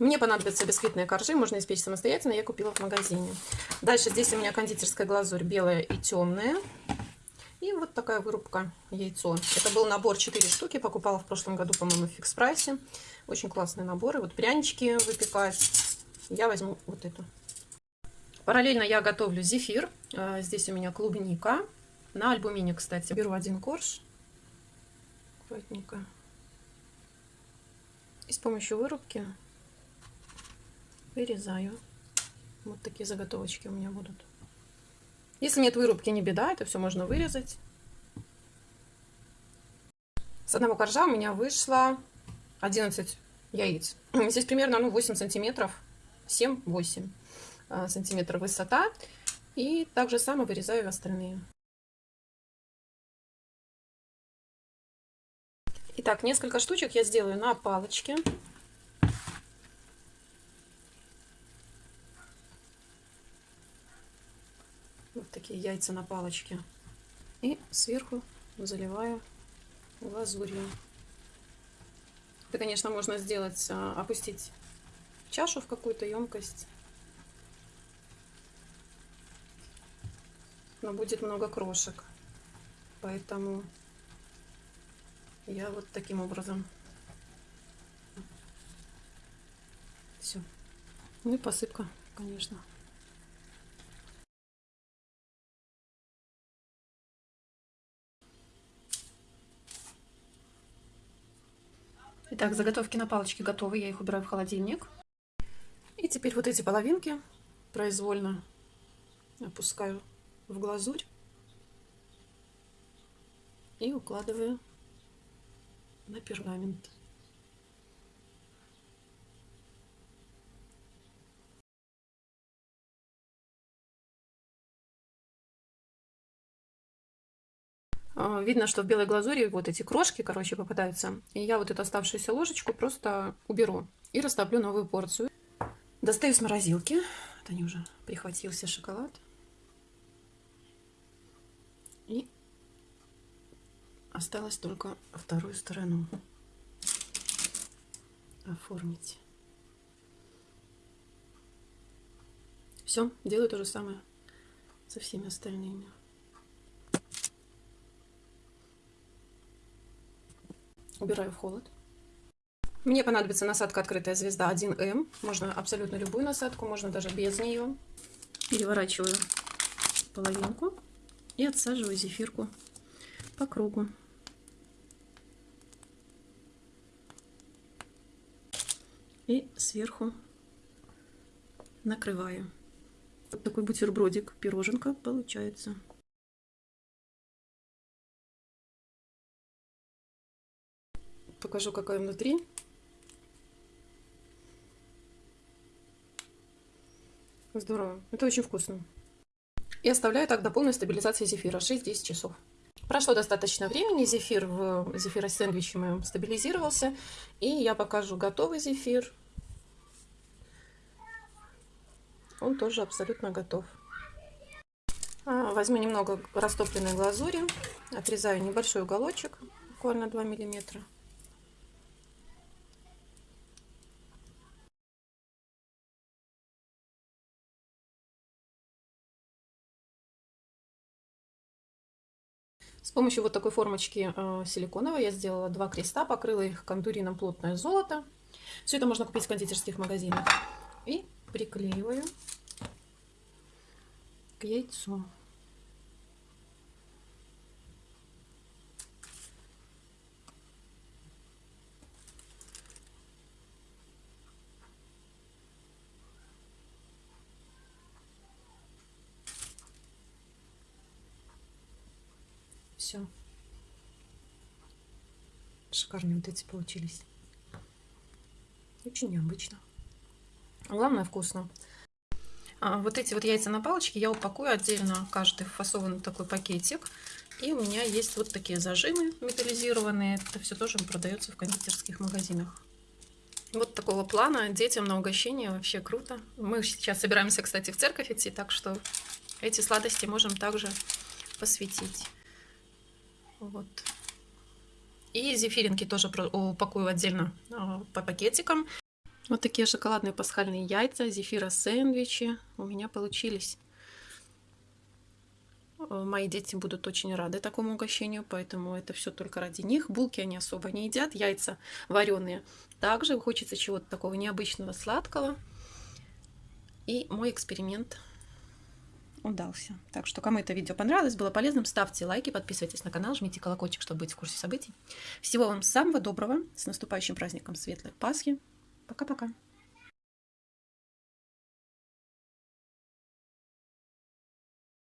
Мне понадобятся бисквитные коржи, можно испечь самостоятельно, я купила в магазине. Дальше здесь у меня кондитерская глазурь белая и темная. И вот такая вырубка яйцо. Это был набор 4 штуки, покупала в прошлом году, по-моему, в фикс прайсе. Очень классные наборы. Вот прянички выпекать. Я возьму вот эту. Параллельно я готовлю зефир. А, здесь у меня клубника. На альбумине, кстати. Беру один корж. Аккуратненько. И с помощью вырубки вырезаю. Вот такие заготовочки у меня будут. Если нет вырубки, не беда, это все можно вырезать. С одного коржа у меня вышло 11 яиц. Здесь примерно ну, 8 сантиметров, 7-8 а, сантиметров высота. И также само вырезаю остальные. Итак, несколько штучек я сделаю на палочке. Такие яйца на палочке. И сверху заливаю глазурью. Это, конечно, можно сделать, а, опустить чашу в какую-то емкость. Но будет много крошек. Поэтому я вот таким образом. Все. Ну и посыпка, конечно. Итак, заготовки на палочке готовы, я их убираю в холодильник. И теперь вот эти половинки произвольно опускаю в глазурь и укладываю на пергамент. Видно, что в белой глазури вот эти крошки, короче, попадаются. И я вот эту оставшуюся ложечку просто уберу и растоплю новую порцию. Достаю с морозилки. Вот они уже прихватился шоколад. И осталось только вторую сторону оформить. Все, делаю то же самое со всеми остальными. Убираю в холод. Мне понадобится насадка «Открытая звезда 1М». Можно абсолютно любую насадку, можно даже без нее. Переворачиваю половинку и отсаживаю зефирку по кругу. И сверху накрываю. Вот такой бутербродик, пироженка получается. Покажу, какая внутри. Здорово. Это очень вкусно. И оставляю так до полной стабилизации зефира. 6-10 часов. Прошло достаточно времени. Зефир в зефироsäндвиче моем стабилизировался. И я покажу готовый зефир. Он тоже абсолютно готов. А, возьму немного растопленной глазури. Отрезаю небольшой уголочек, буквально 2 миллиметра. С помощью вот такой формочки э, силиконовой я сделала два креста, покрыла их контурином плотное золото. Все это можно купить в кондитерских магазинах. И приклеиваю к яйцу. Все. Шикарные вот эти получились. Очень необычно. Главное вкусно. А, вот эти вот яйца на палочке я упакую отдельно, каждый фасован такой пакетик. И у меня есть вот такие зажимы металлизированные. Это все тоже продается в кондитерских магазинах. Вот такого плана детям на угощение вообще круто. Мы сейчас собираемся, кстати, в церковь идти, так что эти сладости можем также посвятить. Вот. И зефиринки тоже упакую отдельно а, по пакетикам. Вот такие шоколадные пасхальные яйца, зефира сэндвичи у меня получились. Э, мои дети будут очень рады такому угощению, поэтому это все только ради них. Булки они особо не едят, яйца вареные. Также хочется чего-то такого необычного, сладкого. И мой эксперимент удался. Так что, кому это видео понравилось, было полезным, ставьте лайки, подписывайтесь на канал, жмите колокольчик, чтобы быть в курсе событий. Всего вам самого доброго, с наступающим праздником Светлой Пасхи. Пока-пока.